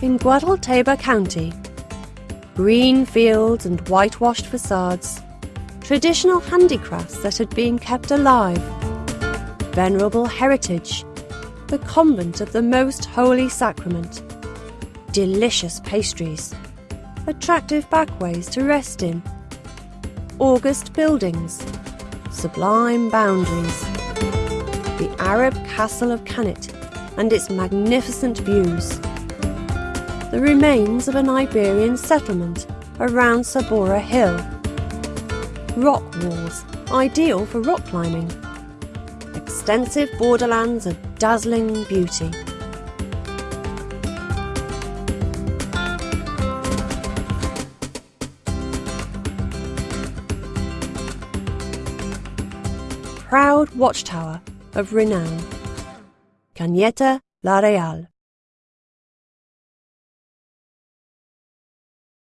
In Guadalteba County, green fields and whitewashed facades, traditional handicrafts that had been kept alive, venerable heritage, the convent of the Most Holy Sacrament, delicious pastries, attractive backways to rest in, august buildings, sublime boundaries, the Arab castle of Cañete and its magnificent views, the remains of an Iberian settlement around Sabora Hill, rock walls ideal for rock climbing, extensive borderlands of dazzling beauty. Proud watchtower of renown. Cañete la Real.